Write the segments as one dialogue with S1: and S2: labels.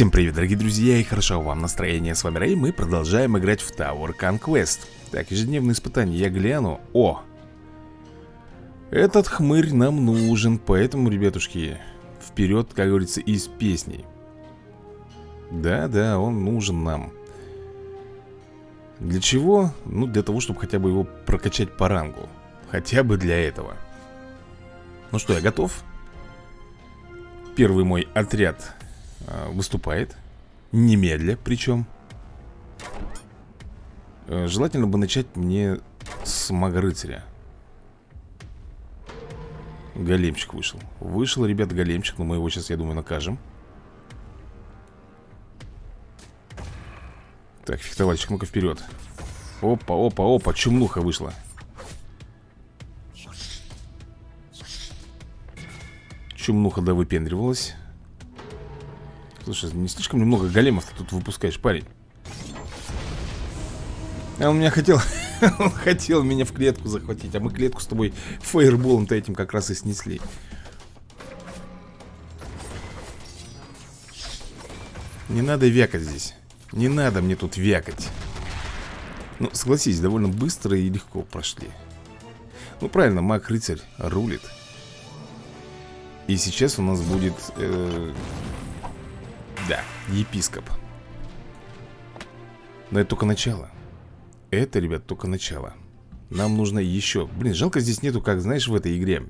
S1: Всем привет, дорогие друзья, и хорошо вам настроение. С вами Рэй, мы продолжаем играть в Tower Conquest. Так, ежедневные испытания, я гляну. О! Этот хмырь нам нужен, поэтому, ребятушки, вперед, как говорится, из песней. Да-да, он нужен нам. Для чего? Ну, для того, чтобы хотя бы его прокачать по рангу. Хотя бы для этого. Ну что, я готов? Первый мой отряд выступает. Немедля причем э, Желательно бы начать мне с мага-рыцаря Големчик вышел. Вышел, ребят, големчик Но мы его сейчас, я думаю, накажем. Так, фехтовальщик, ну-ка вперед Опа, опа, опа, чумнуха вышла. Чумнуха да выпендривалась Слушай, не слишком немного големов ты тут выпускаешь, парень? А он меня хотел Он хотел меня в клетку захватить А мы клетку с тобой фаерболом-то этим как раз и снесли. Не надо вякать здесь. Не надо мне тут вякать. Ну, согласись, довольно быстро и легко прошли. Ну, правильно, маг-рыцарь рулит. И сейчас у нас будет э, да, епископ. Но это только начало. Это, ребят, только начало. Нам нужно еще Блин, жалко здесь нету, как, знаешь, в этой игре.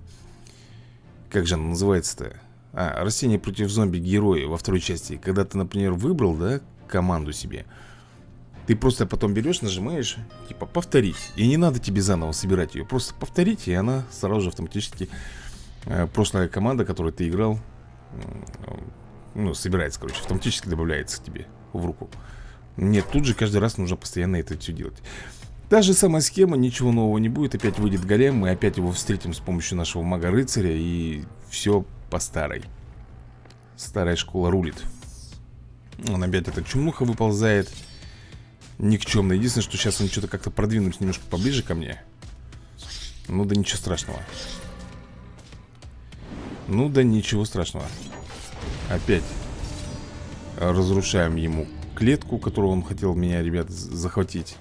S1: Как же она называется-то? А, растение против зомби-героя во второй части. Когда ты, например, выбрал, да, команду себе Ты просто потом берешь, нажимаешь Типа, повторить И не надо тебе заново собирать ее Просто повторить, и она сразу же автоматически э, Прошлая команда, которой ты играл ну, собирается, короче, автоматически добавляется тебе в руку. Нет, тут же каждый раз нужно постоянно это все делать. Та же самая схема, ничего нового не будет Опять выйдет голем, мы опять его встретим с помощью нашего мага-рыцаря И все по старой. Старая школа рулит. Он опять эта чумуха выползает. Никчемно Единственное, что сейчас он что-то как-то продвинулся немножко поближе ко мне. Ну да ничего страшного. Ну да ничего страшного Опять разрушаем ему клетку, которую он хотел меня, ребят, захватить.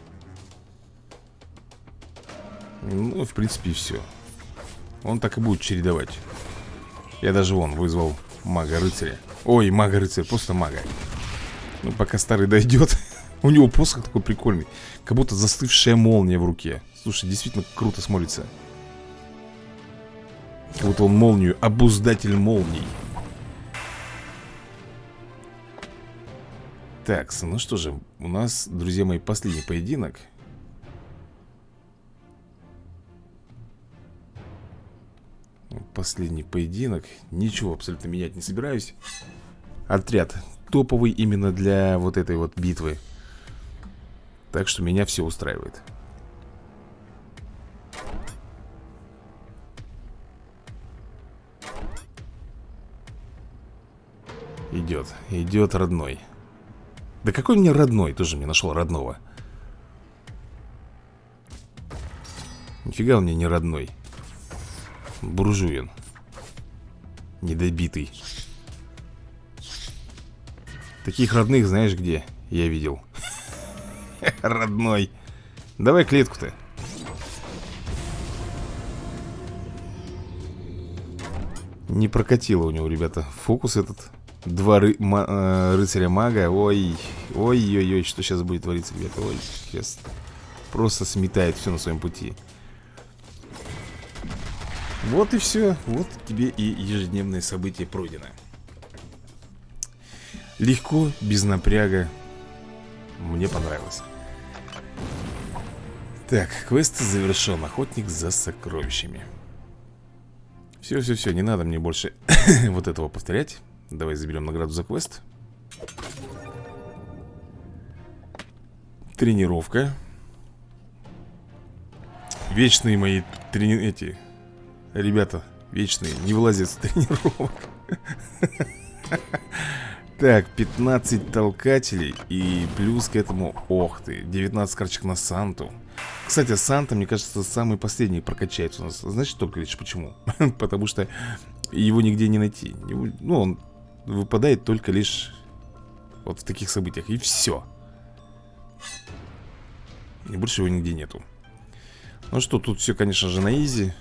S1: Ну, в принципе, все. Он так и будет чередовать. Я даже вон вызвал мага-рыцаря. Ой, мага-рыцарь, просто мага. Ну, пока старый дойдет. У него посох такой прикольный. Как будто застывшая молния в руке. Слушай, действительно круто смотрится. Как будто он молнию, обуздатель молний. Так, ну что же, у нас, друзья мои, последний поединок. Последний поединок. Ничего абсолютно менять не собираюсь. Отряд топовый именно для вот этой вот битвы. Так что меня все устраивает. Идет, идет родной да какой мне родной? Тоже мне нашел родного. Нифига он мне не родной. Буржуин. Недобитый. Таких родных знаешь где? Я видел. Родной. Давай клетку-то. Не прокатило у него, ребята, фокус этот. Два ры э, рыцаря-мага Ой, ой-ой-ой, что сейчас будет твориться, ребята? Ой, сейчас просто сметает все на своем пути. Вот и все Вот тебе и ежедневное событие пройдено Легко, без напряга. Мне понравилось. Так, квест завершен Охотник за сокровищами. Все-все-все, не надо мне больше вот этого повторять Давай заберем награду за квест. Тренировка. Вечные мои трени... эти Ребята, вечные. Не вылазят с тренировок. Так, 15 толкателей И плюс к этому, ох ты 19 карточек на Санту. Кстати, Санта, мне кажется, самый последний прокачается у нас. Знаете только лишь почему? Потому что его нигде не найти. Ну, он выпадает только лишь Вот в таких событиях. И все И больше его нигде нету. Ну что, тут все, конечно же, на изи.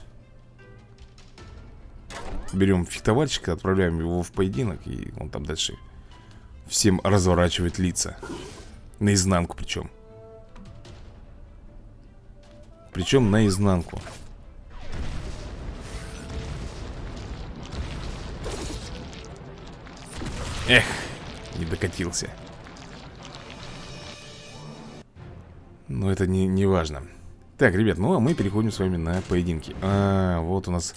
S1: Берем фехтовальщика, отправляем его в поединок И он там дальше всем разворачивает лица. Наизнанку причем Причем наизнанку Эх, не докатился. Но это не, не важно. Так, ребят, ну а мы переходим с вами на поединки. А, вот у нас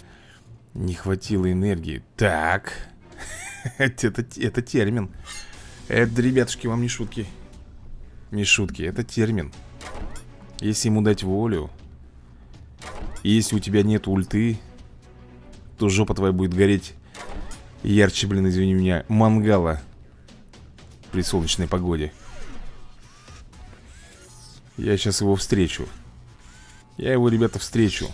S1: не хватило энергии. Так. Это, это термин. Это, ребятушки, вам не шутки. Не шутки, это термин. Если ему дать волю Если у тебя нет ульты То жопа твоя будет гореть Ярче, блин, извини меня, мангала При солнечной погоде. Я сейчас его встречу. Я его, ребята, встречу.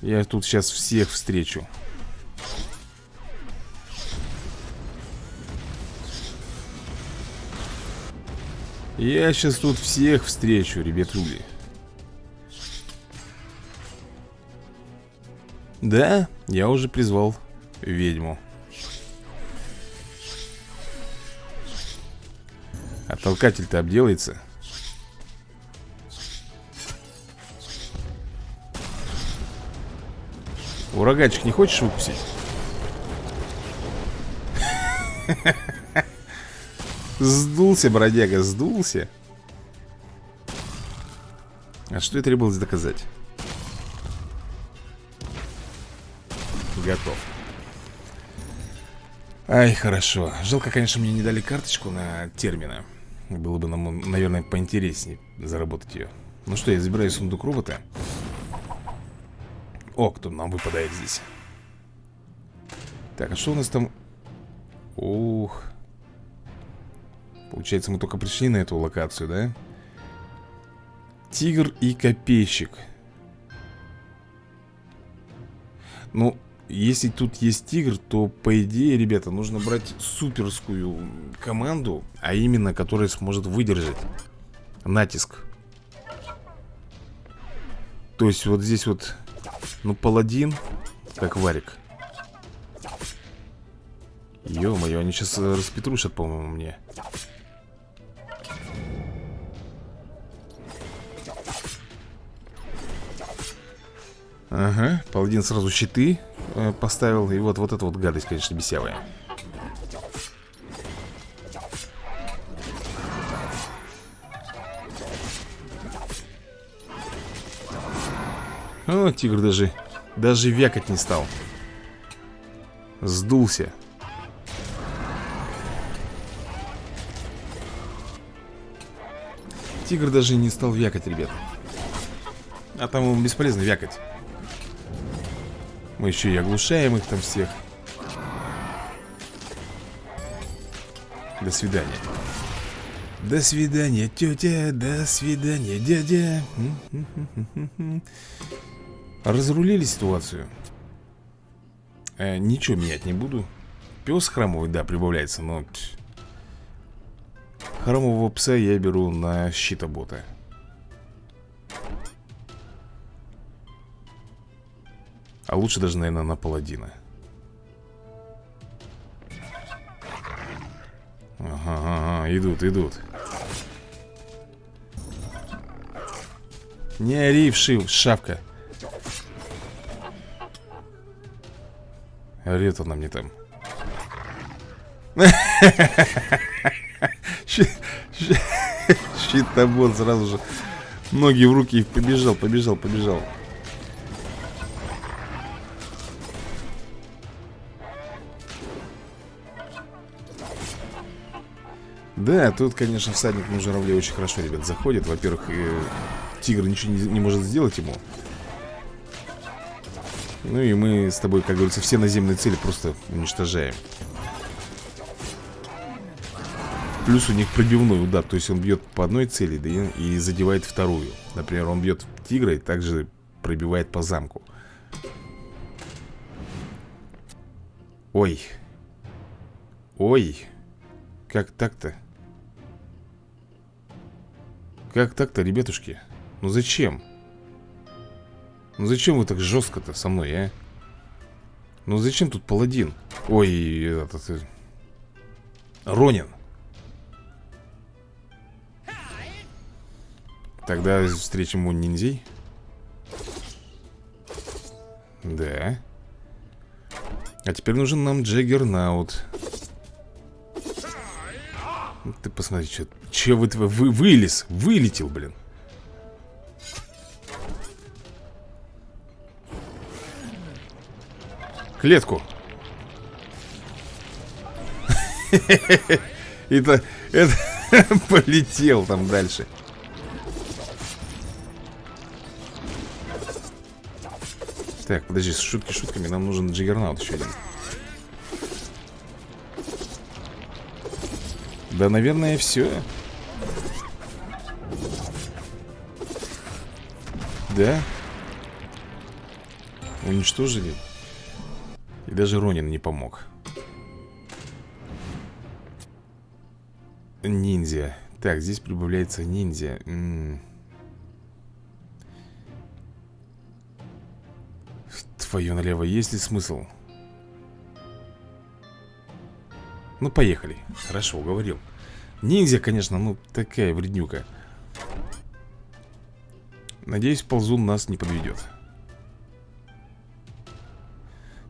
S1: Я тут сейчас всех встречу. Я сейчас тут всех встречу, ребятули Да, я уже призвал ведьму А толкатель-то обделается Ураганчик не хочешь выпустить? Сдулся, бродяга, сдулся А что я требовалось доказать? Готов. Ай, хорошо. Жалко, конечно, мне не дали карточку на термина. Было бы нам, наверное, поинтереснее заработать ее Ну что, я забираю сундук робота. О, кто нам выпадает здесь? Так, а что у нас там? Ух. Получается, мы только пришли на эту локацию, да? Тигр и копейщик. Ну, если тут есть тигр, то по идее, ребята, нужно брать суперскую команду, а именно, которая сможет выдержать натиск. То есть вот здесь вот, ну, паладин, как варик. Ё-моё, они сейчас распетрушат, по-моему, мне. Ага, паладин сразу щиты э, поставил И вот, вот эта вот гадость, конечно, бесявая. О, тигр даже Даже вякать не стал. Сдулся. Тигр даже не стал вякать, ребят А там ему бесполезно вякать мы еще и оглушаем их там всех. До свидания. До свидания, тетя До свидания, дядя. Разрулили ситуацию. Э, Ничего менять не буду. Пес храмовый, да, прибавляется Но Храмового пса я беру на щитобота А лучше даже, наверное, на паладина Ага, ага, идут, идут Не ори, вшив, шапка Орет она мне там Щитобот сразу же Ноги в руки побежал, побежал, побежал Да, тут, конечно, всадник на журавле очень хорошо, ребят, заходит. Во-первых, э, тигр ничего не, не может сделать ему. Ну и мы с тобой, как говорится, все наземные цели просто уничтожаем. Плюс у них пробивной удар То есть он бьет по одной цели да, и задевает вторую. Например, он бьет тигра и также пробивает по замку. Ой. Ой. Как так-то? Как так-то, ребятушки? Ну зачем? Ну зачем вы так жестко-то со мной, а? Ну зачем тут паладин? Ой, этот... Э, Ронин. Тогда встретим у ниндзей. Да. А теперь нужен нам Джаггернаут. Ты посмотри, что... Че вы, вы... Вылез, вылетел, блин. Клетку. Это... Это... Полетел там дальше. Так, подожди, шутки шутками, нам нужен джиггернаут еще один. Да, наверное, все. Да? Уничтожили. И даже Ронин не помог. Ниндзя. Так, здесь прибавляется ниндзя. М -м Твою налево, есть ли смысл? Ну, поехали. Хорошо, уговорил. Ниндзя, конечно, ну, такая вреднюка. Надеюсь, ползун нас не подведет.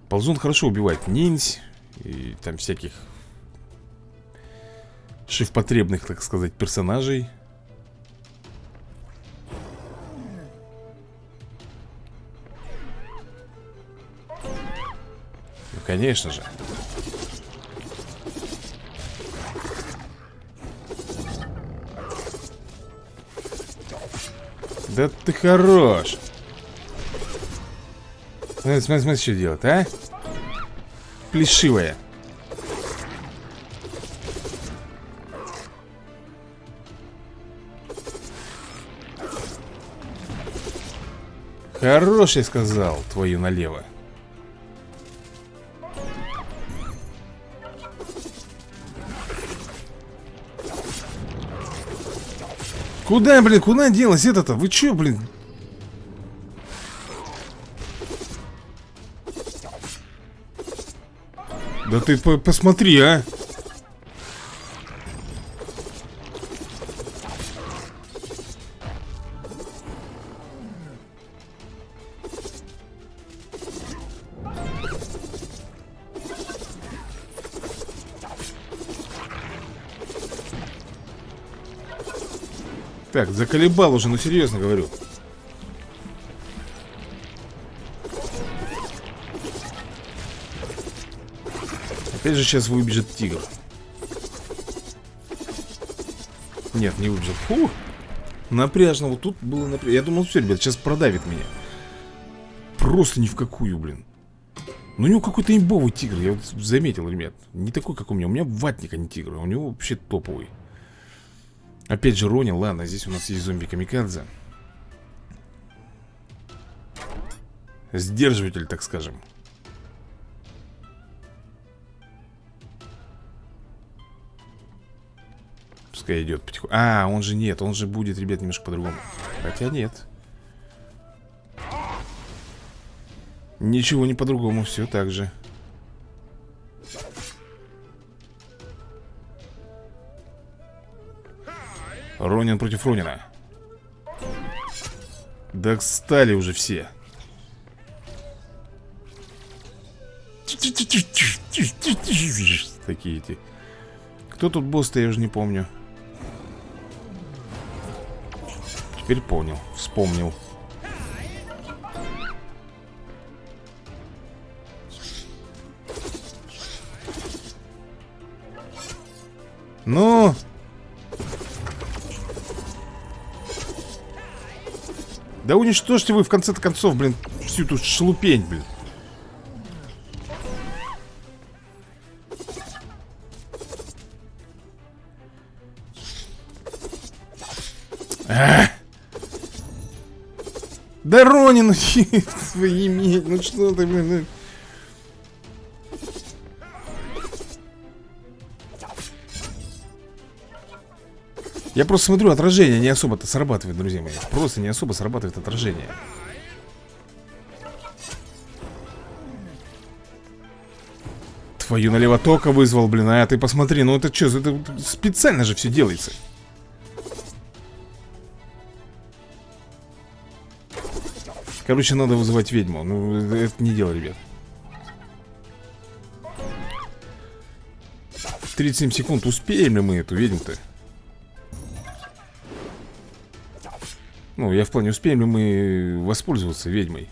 S1: Ползун хорошо убивает ниндзь и там всяких шифпотребных, так сказать, персонажей. Ну, конечно же. Да ты хорош. Смотри, смотри, смотри, что делать, а? Плешивая. Хорош, я сказал, твою налево. Куда, блин, куда делась это-то? Вы чё, блин? Да ты по посмотри, а! Так, заколебал уже, ну серьезно говорю. Опять же сейчас выбежит тигр. Нет, не выбежит. Фу, напряжно, вот тут было напряжно Я думал, все, ребят, сейчас продавит меня. Просто ни в какую, блин. Ну у него какой-то имбовый тигр, я вот заметил, ребят. Не такой, как у меня, у меня ватник, а не тигр У него вообще топовый Опять же Ронин, ладно, здесь у нас есть зомби-камикадзе Сдерживатель, так скажем. Пускай идет потихоньку. А, он же нет, он же будет, ребят, немножко по-другому. Хотя нет. Ничего не по-другому, все так же Ронин против Ронина. Да стали уже все. Такие эти Кто тут босс-то, я уже не помню Теперь понял, вспомнил Ну, Да уничтожьте вы в конце концов, блин, всю эту шелупень, блин. А! Да Ронин, ну свои ну что ты, блин, Я просто смотрю, отражение не особо-то срабатывает, друзья мои. Просто не особо срабатывает отражение. Твою налево тока вызвал, блин А ты посмотри, ну это что, это специально же все делается. Короче, надо вызывать ведьму. Ну, это не дело, ребят. 37 секунд, успеем ли мы эту ведьму-то? Ну, я в плане, успеем ли мы воспользоваться ведьмой?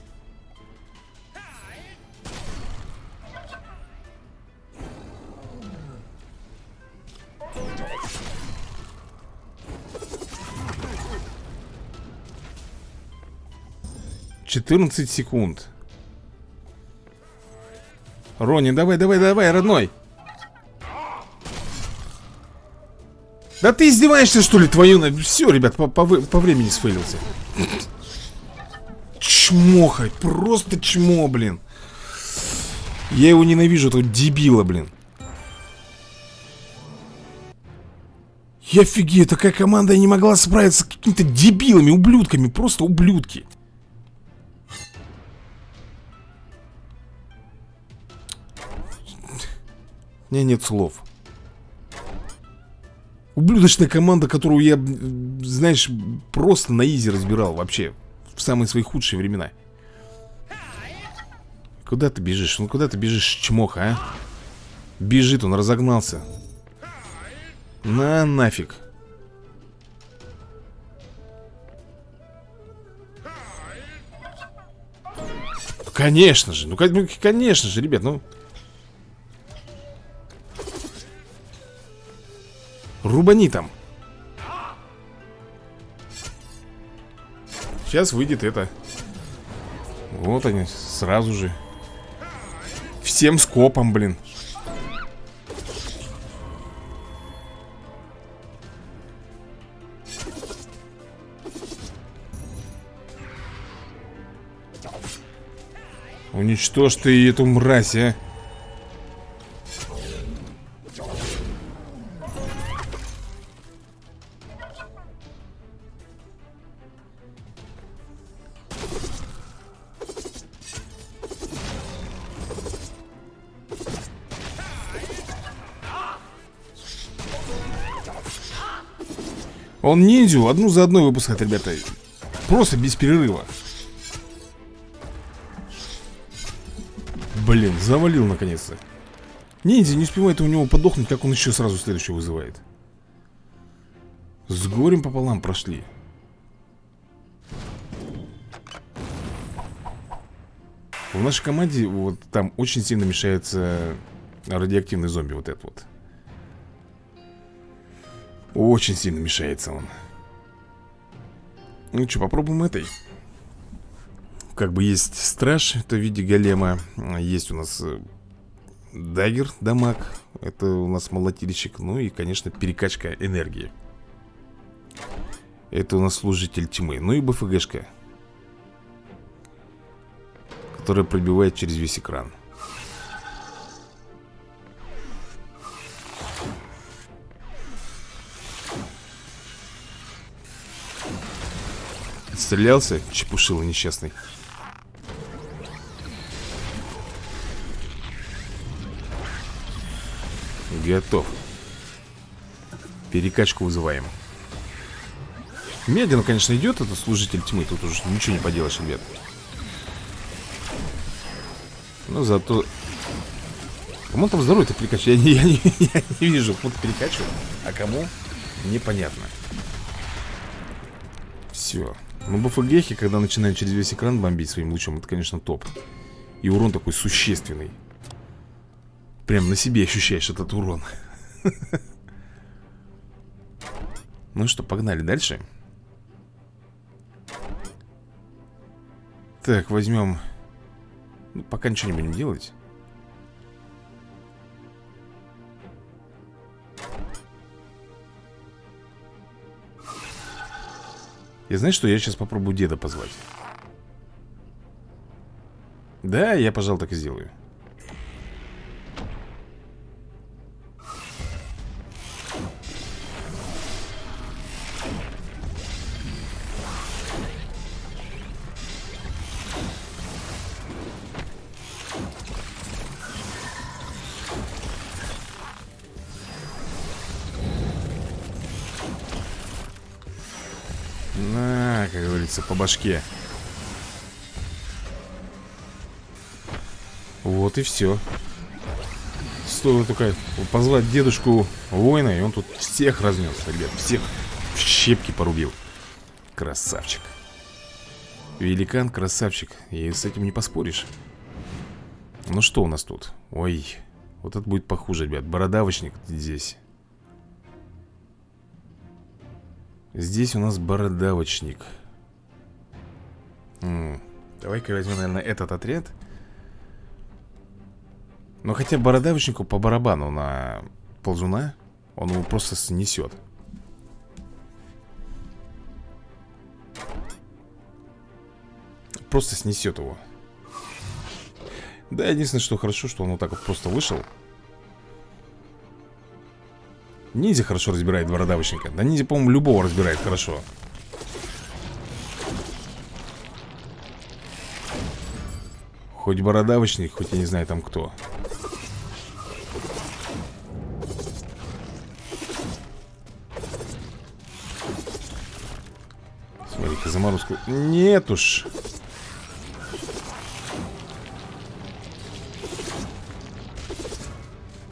S1: Четырнадцать секунд Рони, давай, давай, давай, родной Да ты издеваешься, что ли, твою... Все, ребят, по, по, по времени сфейлился. Чмохай, просто чмо, блин. Я его ненавижу, этого дебила, блин. Я офигею, такая команда не могла справиться с какими-то дебилами, ублюдками, просто ублюдки. У меня нет слов. Ублюдочная команда, которую я, знаешь, просто на изи разбирал вообще В самые свои худшие времена Куда ты бежишь? Ну куда ты бежишь, чмох, а? Бежит, он разогнался На нафиг Конечно же, ну конечно же, ребят, ну Рубани там Сейчас выйдет это. Вот они, сразу же. Всем скопом, блин. Уничтожь ты эту мразь, а Он ниндзю одну за одной выпускает, ребята. Просто без перерыва. Блин, завалил наконец-то. Ниндзя не успевает у него подохнуть, как он еще сразу следующего вызывает. С горем пополам прошли. В нашей команде вот там очень сильно мешается радиоактивный зомби вот этот вот очень сильно мешается он. Ну что, попробуем этой. Как бы есть страж, это в виде голема Есть у нас э, дагер, дамаг Это у нас молотильщик Ну и, конечно, перекачка энергии. Это у нас служитель тьмы Ну и БФГшка Которая пробивает через весь экран Отстрелялся, чепушила несчастный. Готов. Перекачку вызываем. Медленно, конечно, идет этот служитель тьмы Тут уже ничего не поделаешь, ребят. Но зато Кому там здоровье-то перекачивать? Я, я, не, я не вижу, кому-то перекачивает А кому? Непонятно. Все ну, БФГхи, когда начинают через весь экран бомбить своим лучом, это, конечно, топ. И урон такой существенный. Прям на себе ощущаешь этот урон. Ну что, погнали дальше. Так, возьмем... Ну, пока ничего не будем делать. И знаешь что, я сейчас попробую деда позвать? Да, я, пожалуй, так и сделаю говорится, по башке. Вот и все Стоило только позвать дедушку воина И он тут всех разнес, ребят Всех в щепки порубил. Красавчик. Великан, красавчик И с этим не поспоришь. Ну что у нас тут? Ой, вот это будет похуже, ребят Бородавочник здесь. Здесь у нас бородавочник Давай-ка возьмем, наверное, этот отряд. Но хотя бородавочнику по барабану на ползуна Он его просто снесет. Просто снесет его. Да, единственное, что хорошо, что он вот так вот просто вышел. Ниндзя хорошо разбирает бородавочника Да ниндзя, по-моему, любого разбирает хорошо Хоть бородавочник, хоть я не знаю там кто. Смотри-ка, заморозку. Нет уж.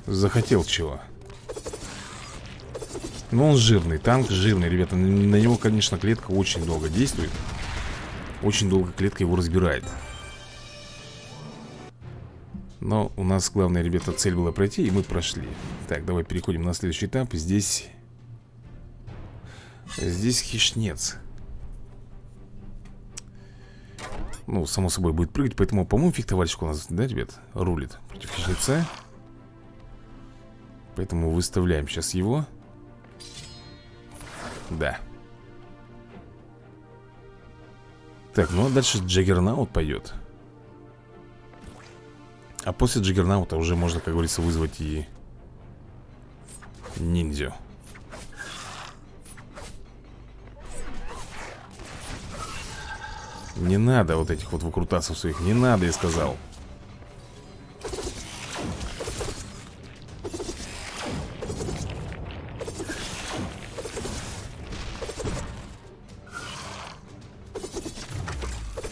S1: Захотел чего? Но он жирный, танк жирный, ребята. На него, конечно, клетка очень долго действует. Очень долго клетка его разбирает Но у нас главная, ребята, цель была пройти И мы прошли. Так, давай переходим на следующий этап. Здесь Здесь хищнец. Ну, само собой, будет прыгать Поэтому, по-моему, фехтовальщик у нас, да, ребят, рулит Против хищнеца. Поэтому выставляем сейчас его. Да. Так, ну а дальше Джаггернаут пойдет А после Джаггернаута уже можно, как говорится, вызвать и ниндзю. Не надо вот этих вот выкрутасов своих. Не надо, я сказал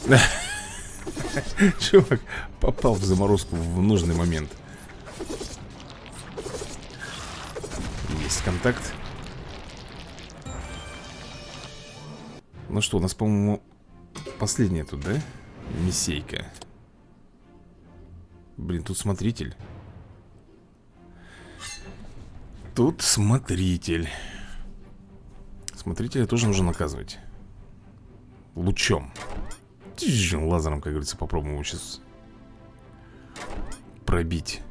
S1: Чувак попал в заморозку в нужный момент. Есть контакт. Ну что, у нас, по-моему, последняя тут, да? Мисейка Блин, тут смотритель. Тут смотритель. Смотрителя тоже нужно наказывать Лучом Лазером, как говорится, попробуем его сейчас Пробить.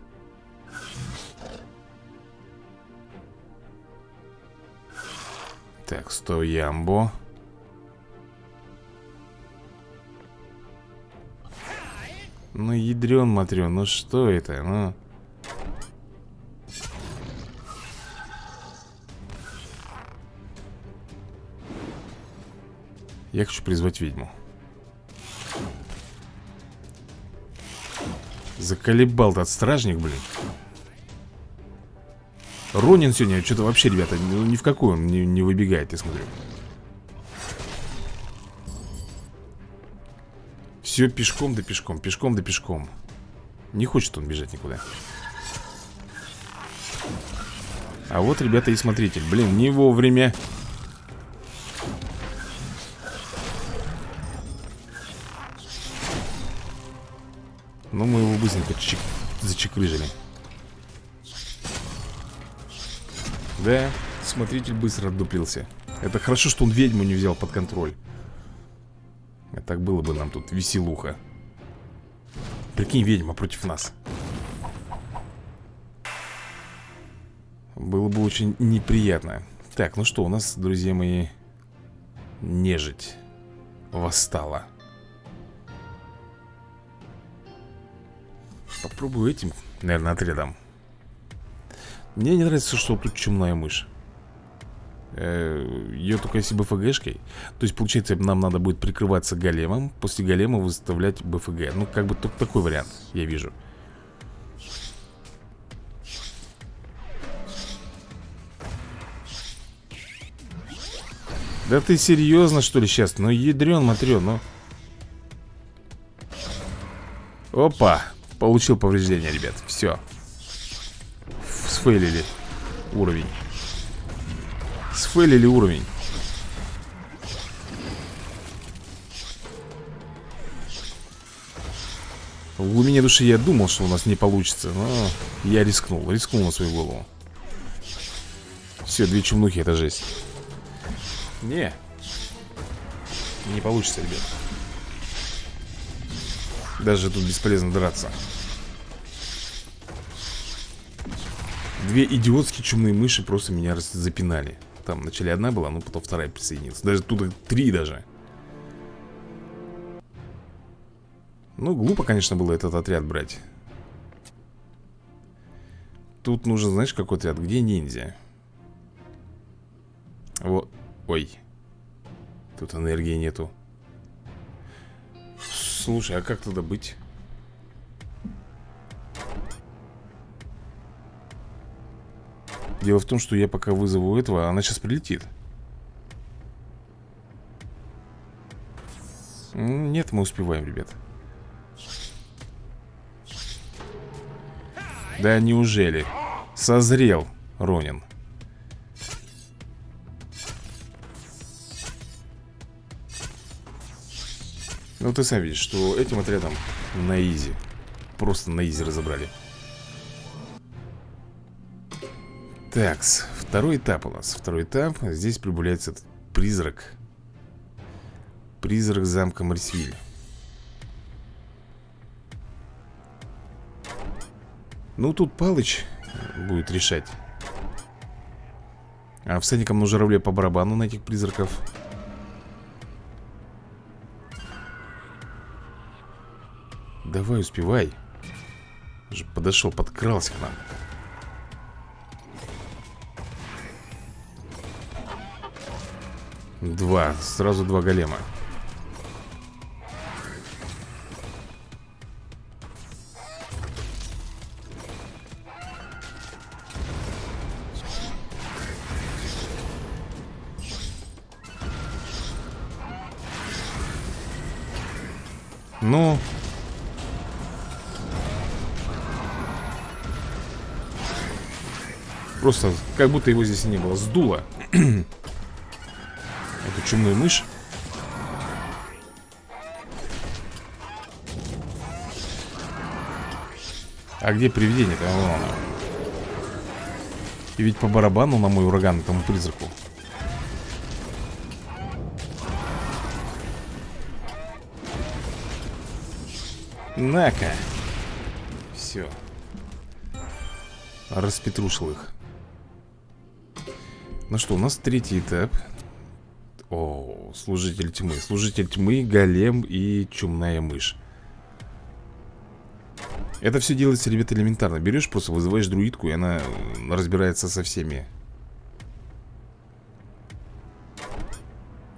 S1: Так, стой, ямбо. Ну, ядрен, матрен, ну что это, ну? Я хочу призвать ведьму Заколебал тот стражник, блин. Ронин сегодня что-то вообще, ребята, ну, ни в какой он не, не выбегает, я смотрю. Все пешком да пешком, пешком да пешком. Не хочет он бежать никуда. А вот, ребята, и смотритель. Блин, не вовремя чек... зачекрыжили. Да, смотритель быстро отдуплился Это хорошо, что он ведьму не взял под контроль. А Так было бы нам тут веселуха. Прикинь, ведьма против нас. Было бы очень неприятно. Так, ну что, у нас, друзья мои Нежить Восстала Попробую этим, наверное, отрядом. Мне не нравится, что тут чумная мышь. Э, Ее только если БФГшкой То есть, получается, нам надо будет прикрываться големом После голема выставлять БФГ Ну, как бы только такой вариант, я вижу. Да ты серьезно, что ли, сейчас? Ну, ядрен, матрен, ну. Опа, получил повреждение, ребят. Все Сфейлили уровень. Сфейлили уровень. В глубине души я думал, что у нас не получится Но я рискнул, рискнул на свою голову. Все, две чумнухи, это жесть. Не. Не получится, ребят. Даже тут бесполезно драться Две идиотские чумные мыши просто меня запинали Там вначале одна была, но потом вторая присоединилась Даже тут три даже Ну, глупо, конечно, было этот отряд брать Тут нужен, знаешь, какой отряд? Где ниндзя? Вот, ой Тут энергии нету Слушай, а как туда быть? Дело в том, что я пока вызову этого Она сейчас прилетит. Нет, мы успеваем, ребят. Да неужели? Созрел Ронин. Ну ты сам видишь, что этим отрядом на изи. Просто на изи разобрали Такс, второй этап у нас Второй этап, здесь прибавляется этот призрак. Призрак замка Марсвиль Ну, тут Палыч будет решать. А всадникам на журавле по барабану на этих призраков. Давай, успевай. Подошел, подкрался к нам Два, сразу два голема. Ну. Просто как будто его здесь не было. Сдуло чумную мышь А где привидение-то? И ведь по барабану на мой ураган этому призраку. На-ка. Все Распетрушил их. Ну что, у нас третий этап О, служитель тьмы Служитель тьмы, голем и чумная мышь. Это все делается, ребята, элементарно. Берешь, просто вызываешь друидку И она разбирается со всеми.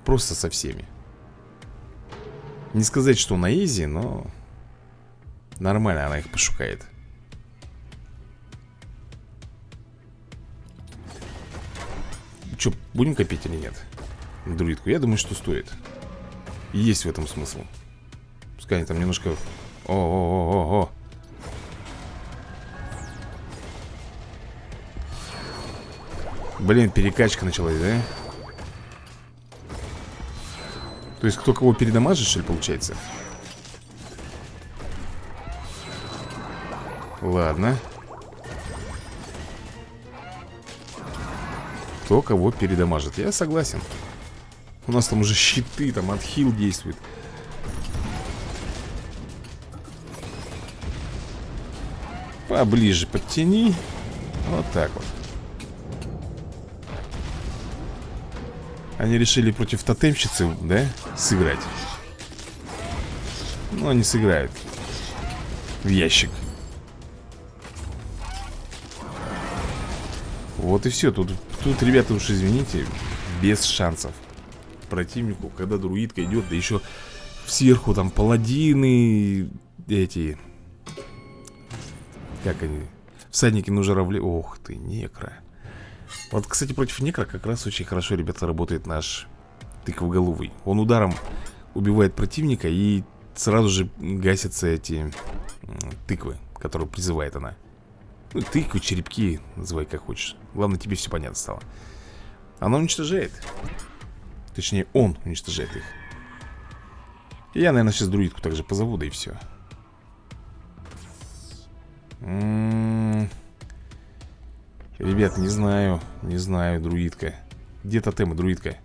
S1: Просто со всеми. Не сказать, что на изи, но Нормально она их пошукает. Че, будем копить или нет? Друидку, я думаю, что стоит. Есть в этом смысл. Пускай они там немножко О-о-о-о-о Блин, перекачка началась, да? То есть кто кого передамажит, что ли, получается? Ладно. Кто кого передамажит? Я согласен У нас там уже щиты, там отхил действует. Поближе подтяни. Вот так вот. Они решили против тотемщицы, да, сыграть? Ну, они сыграют В ящик. Вот и все, тут, тут, ребята, уж извините Без шансов Противнику, когда друидка идет Да еще сверху там паладины Эти. Как они? Всадники на журавле Ох ты, некро. Вот, кстати, против некро как раз очень хорошо, ребята, работает наш Тыквоголовый. Он ударом убивает противника И сразу же гасятся эти тыквы Которые призывает она. Ну, тыквы, черепки, называй как хочешь. Главное, тебе все понятно стало. Она уничтожает Точнее, он уничтожает их. Я, наверное, сейчас друидку также позову, да и все М -м -м Ребят, не знаю Не знаю, друидка. Где тотемы, друидка?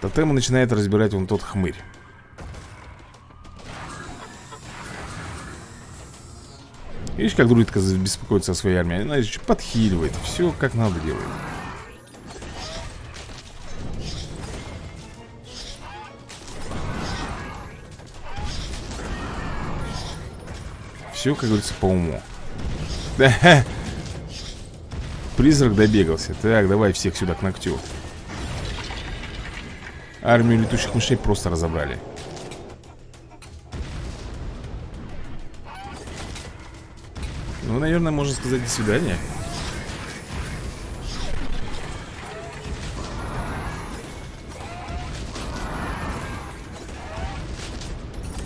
S1: Тотемы начинает разбирать вон тот хмырь Видишь, как друидка беспокоится о своей армии? Она еще подхиливает Все как надо делает. Все, как говорится, по уму. Призрак добегался. Так, давай всех сюда к ногтю. Армию летучих мышей просто разобрали Ну, наверное, можно сказать до свидания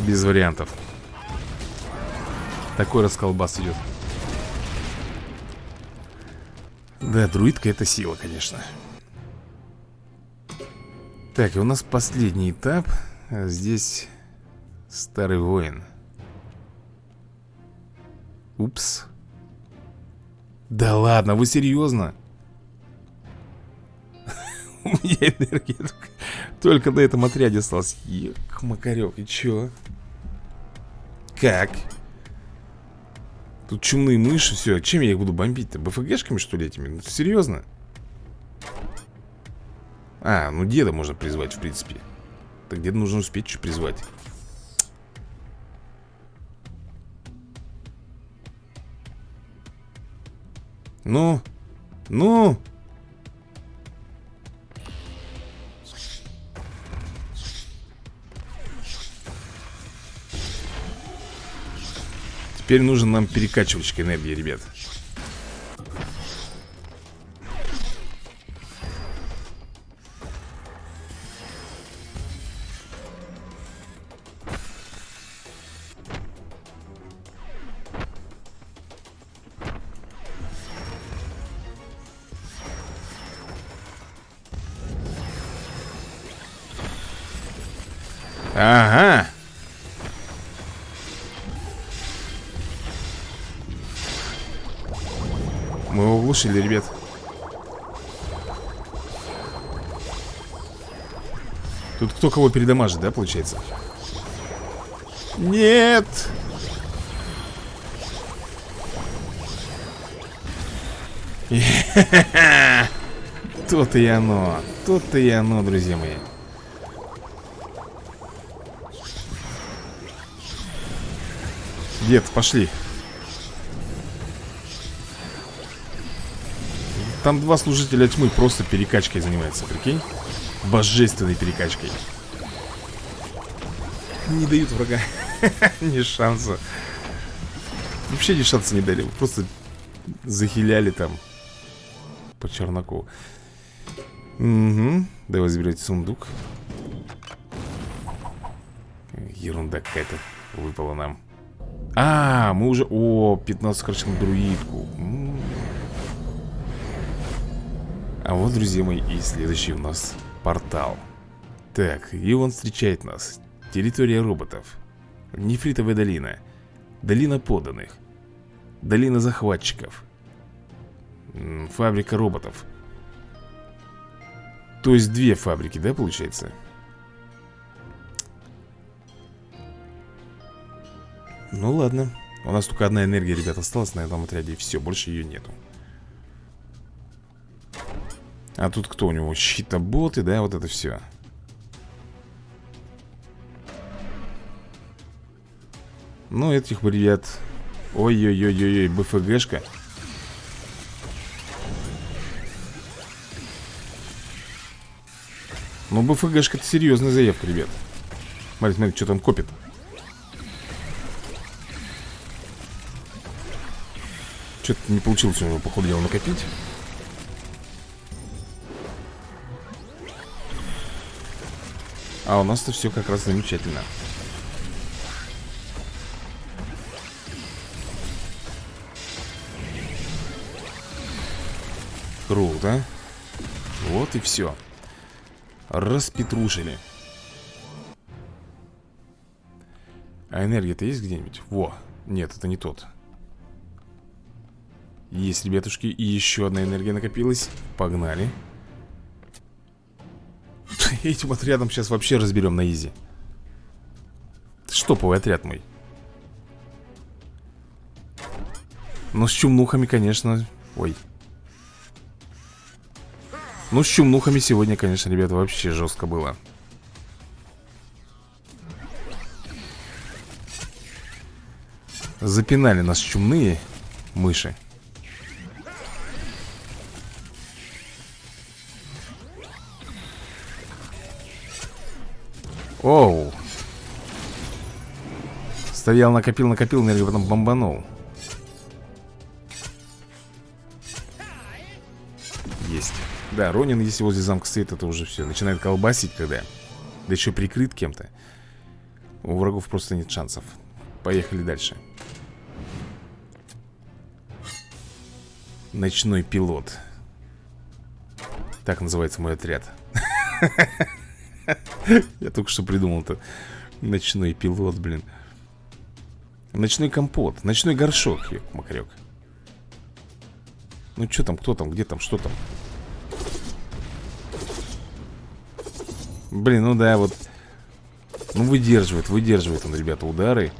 S1: Без вариантов. Такой расколбас идет. Да, друидка это сила, конечно. Так, и у нас последний этап. Здесь старый воин. Упс Да ладно, вы серьезно? У меня энергия только, только на этом отряде осталась Ек, Макарек, и чё? Как? Тут чумные мыши, все. Чем я их буду бомбить-то? БФГшками, что ли, этими? Ну, серьезно? А, ну деда можно призвать, в принципе. Так деда нужно успеть что призвать. Ну? Ну? Теперь нужен нам перекачивочка энергии, ребят Мы его оглушили, ребят Тут кто кого передамажит, да, получается? Нет! Тут и оно Тут и оно, друзья мои Дед, пошли Там два служителя тьмы просто перекачкой занимаются, прикинь? Божественной перекачкой. Не дают врага. ни шанса. Вообще ни шанса не дали. Просто захиляли там по черноку. Угу. Давай заберете сундук. Ерунда какая-то выпала нам. А, мы уже... О, 15 короче, на друидку. М -м -м. А вот, друзья мои, и следующий у нас портал. Так, и он встречает нас. Территория роботов. Нефритовая долина. Долина поданных Долина захватчиков. Фабрика роботов. То есть две фабрики, да, получается? Ну ладно. У нас только одна энергия, ребят, осталась на этом отряде все, больше ее нету а тут кто у него? Щитоботы, да, вот это все Ну, этих ребят Ой-ой-ой-ой, БФГшка Ну, БФГшка это серьезная заявка, ребят. Смотри, смотри, что там копит. Что-то не получилось у него, походу, накопить А у нас-то все как раз замечательно. Круто. Вот и все Распетрушили. А энергия-то есть где-нибудь? Во, нет, это не тот. Есть, ребятушки, и еще одна энергия накопилась. Погнали Этим отрядом сейчас вообще разберем на изи? Штоповый отряд мой. Ну, с чумнухами, конечно. Ой. Ну, с чумнухами сегодня, конечно, ребята, вообще жестко было. Запинали нас чумные мыши Оу. Стоял, накопил, накопил энергию, потом бомбанул. Есть. Да, Ронин, если возле замка стоит, это уже все Начинает колбасить, когда Да еще прикрыт кем-то. У врагов просто нет шансов. Поехали дальше. Ночной пилот. Так называется мой отряд Я только что придумал-то. Ночной пилот, блин. Ночной компот Ночной горшок, макарек Ну что там, кто там, где там, что там? Блин, ну да, вот. Ну выдерживает, выдерживает он, ребята, удары.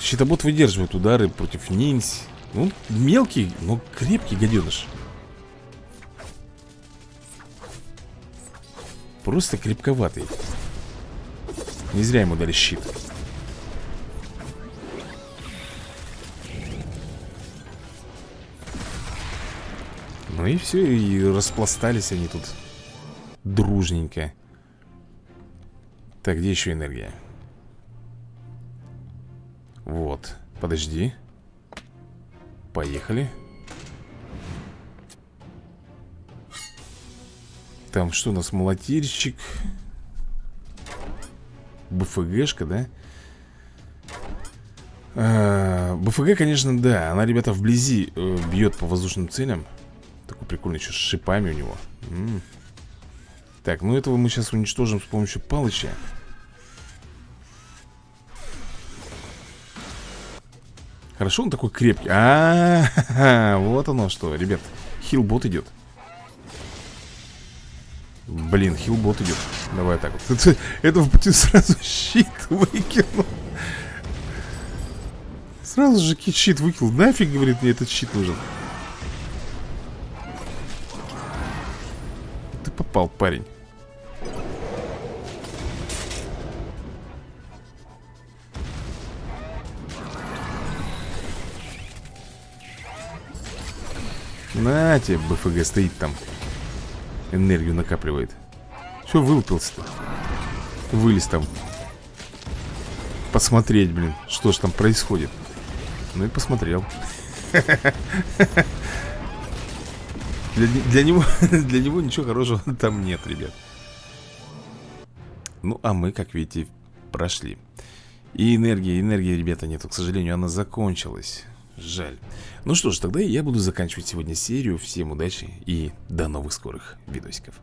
S1: Щитобот выдерживает удары против ниндзь ну, мелкий, но крепкий гаденыш. Просто крепковатый. Не зря ему дали щит. Ну и все, и распластались они тут Дружненько. Так, где еще энергия? Вот, подожди Поехали. Там что у нас, молотильщик? БФГшка, да? А, БФГ, конечно, да. Она, ребята, вблизи э, бьет по воздушным целям. Такой прикольный, еще с шипами у него. М. -м. Так, ну этого мы сейчас уничтожим с помощью палыча Хорошо он такой крепкий. А, -а, -а вот оно что, ребят. Хилбот идет. Блин, хилбот идет. Давай так вот. Это, это в пути сразу щит выкинул. Сразу же щит выкинул. Нафиг, говорит, мне этот щит нужен. Ты попал, парень. На тебе, БФГ стоит там. Энергию накапливает. Все, вылупился-то. Вылез там. Посмотреть, блин, что ж там происходит. Ну и посмотрел. Для, для, него, для него ничего хорошего там нет, ребят. Ну, а мы, как видите, прошли. И энергия, энергии, ребята, нету К сожалению, она закончилась Жаль. Ну что ж, тогда я буду заканчивать сегодня серию. Всем удачи и до новых скорых видосиков.